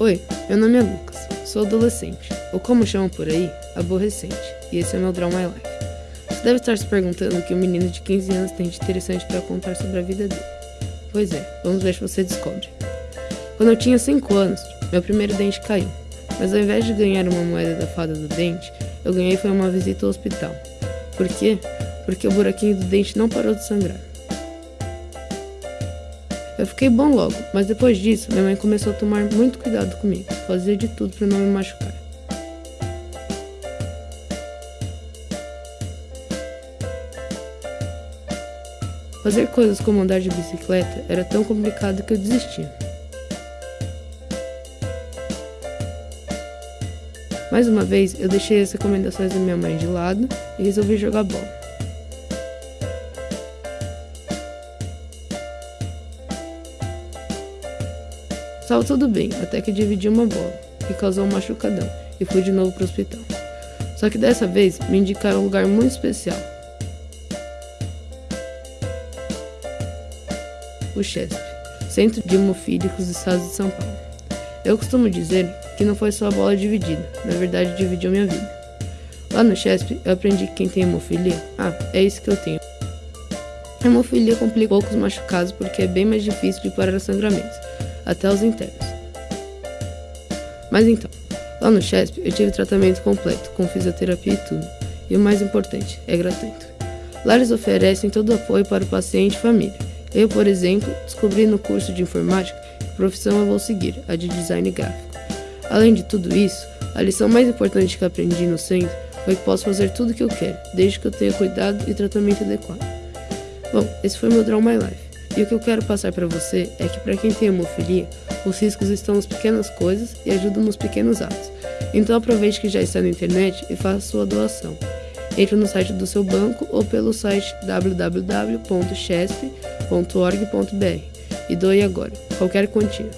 Oi, meu nome é Lucas, sou adolescente, ou como chamam por aí, aborrecente, e esse é meu Draw My Life. Você deve estar se perguntando o que um menino de 15 anos tem de interessante para contar sobre a vida dele. Pois é, vamos ver se você descobre. Quando eu tinha 5 anos, meu primeiro dente caiu, mas ao invés de ganhar uma moeda da fada do dente, eu ganhei foi uma visita ao hospital. Por quê? Porque o buraquinho do dente não parou de sangrar. Eu fiquei bom logo, mas depois disso, minha mãe começou a tomar muito cuidado comigo, fazia de tudo para não me machucar. Fazer coisas como andar de bicicleta era tão complicado que eu desistia. Mais uma vez, eu deixei as recomendações da minha mãe de lado e resolvi jogar bola. Estava tudo bem, até que dividi uma bola, que causou um machucadão, e fui de novo para o hospital. Só que dessa vez me indicaram um lugar muito especial. O CHESP, Centro de Hemofílicos do Estado de São Paulo. Eu costumo dizer que não foi só a bola dividida, na verdade dividiu minha vida. Lá no CHESP eu aprendi que quem tem hemofilia, ah, é isso que eu tenho. A hemofilia complica poucos machucados porque é bem mais difícil de parar os sangramentos até os internos. Mas então, lá no CHESP eu tive tratamento completo, com fisioterapia e tudo. E o mais importante, é gratuito. Lá eles oferecem todo o apoio para o paciente e família. Eu, por exemplo, descobri no curso de informática que profissão eu vou seguir, a de design gráfico. Além de tudo isso, a lição mais importante que aprendi no centro foi que posso fazer tudo o que eu quero, desde que eu tenha cuidado e tratamento adequado. Bom, esse foi meu Draw My Life. E o que eu quero passar para você é que para quem tem hemofilia, os riscos estão nas pequenas coisas e ajudam nos pequenos atos. Então aproveite que já está na internet e faça sua doação. Entre no site do seu banco ou pelo site www.chesp.org.br e doe agora, qualquer quantia.